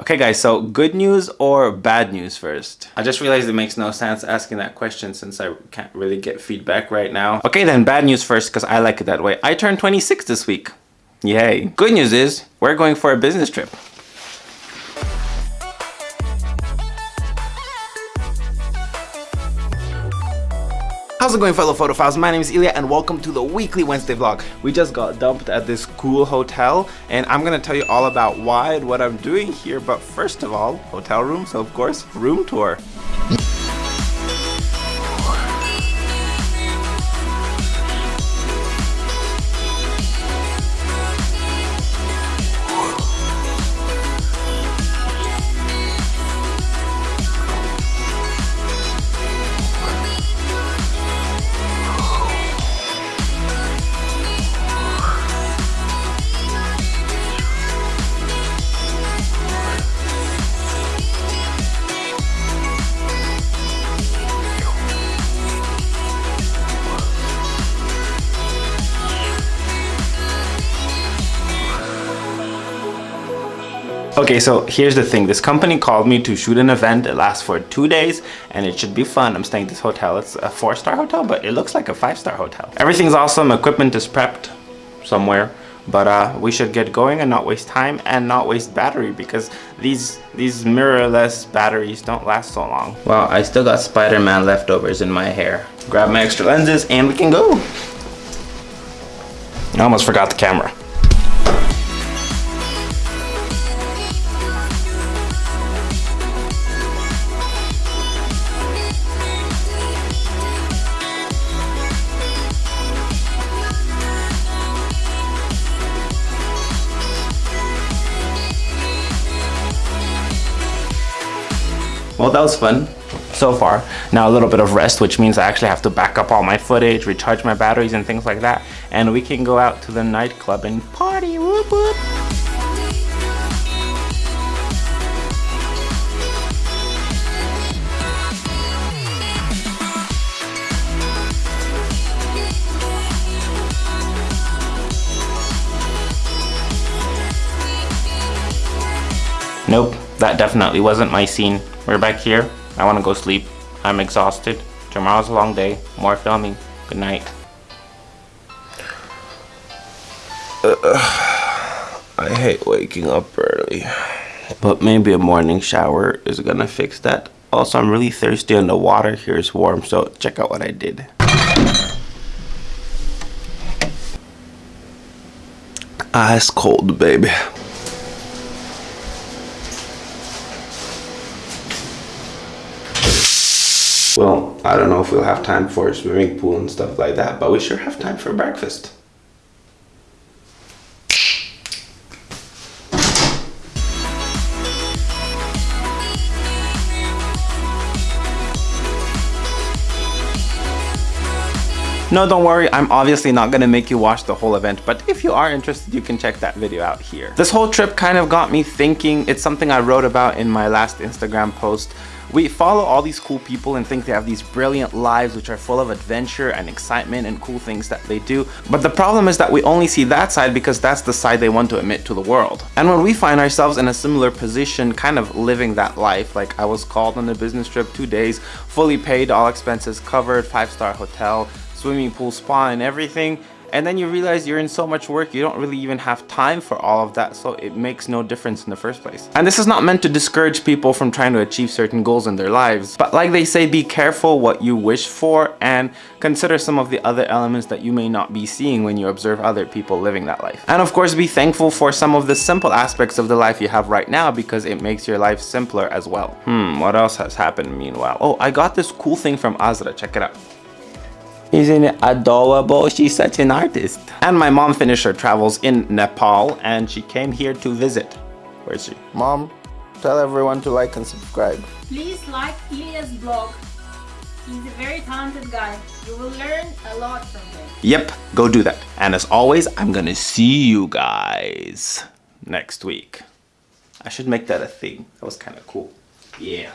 Okay guys, so good news or bad news first? I just realized it makes no sense asking that question since I can't really get feedback right now. Okay then, bad news first because I like it that way. I turned 26 this week. Yay. Good news is, we're going for a business trip. How's it going fellow photophiles? My name is Ilya and welcome to the weekly Wednesday vlog. We just got dumped at this cool hotel and I'm gonna tell you all about why and what I'm doing here. But first of all, hotel room, so of course, room tour. Okay, so here's the thing. This company called me to shoot an event. It lasts for two days and it should be fun. I'm staying at this hotel. It's a four-star hotel, but it looks like a five-star hotel. Everything's awesome. Equipment is prepped somewhere. But uh, we should get going and not waste time and not waste battery because these these mirrorless batteries don't last so long. Well, I still got Spider-Man leftovers in my hair. Grab my extra lenses and we can go. I almost forgot the camera. Well, that was fun so far. Now a little bit of rest, which means I actually have to back up all my footage, recharge my batteries and things like that. And we can go out to the nightclub and party, whoop whoop. Nope, that definitely wasn't my scene. We're back here. I want to go sleep. I'm exhausted. Tomorrow's a long day. More filming. Good night. Uh, I hate waking up early. But maybe a morning shower is gonna fix that. Also, I'm really thirsty and the water here is warm, so check out what I did. Ice cold, baby. Well, I don't know if we'll have time for swimming pool and stuff like that, but we sure have time for breakfast. No, don't worry, I'm obviously not gonna make you watch the whole event, but if you are interested, you can check that video out here. This whole trip kind of got me thinking, it's something I wrote about in my last Instagram post, we follow all these cool people and think they have these brilliant lives which are full of adventure and excitement and cool things that they do. But the problem is that we only see that side because that's the side they want to admit to the world. And when we find ourselves in a similar position, kind of living that life, like I was called on a business trip two days, fully paid, all expenses covered, five-star hotel, swimming pool, spa and everything, and then you realize you're in so much work you don't really even have time for all of that. So it makes no difference in the first place. And this is not meant to discourage people from trying to achieve certain goals in their lives. But like they say be careful what you wish for and consider some of the other elements that you may not be seeing when you observe other people living that life. And of course be thankful for some of the simple aspects of the life you have right now because it makes your life simpler as well. Hmm what else has happened meanwhile? Oh i got this cool thing from azra. Check it out isn't it adorable? She's such an artist. And my mom finished her travels in Nepal and she came here to visit. Where is she? Mom, tell everyone to like and subscribe. Please like Ilya's blog. He's a very talented guy. You will learn a lot from him. Yep, go do that. And as always, I'm gonna see you guys next week. I should make that a thing. That was kind of cool. Yeah.